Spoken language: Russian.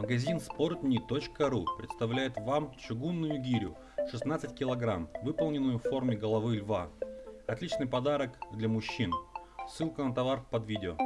Магазин sportni.ru представляет вам чугунную гирю 16 кг, выполненную в форме головы льва. Отличный подарок для мужчин. Ссылка на товар под видео.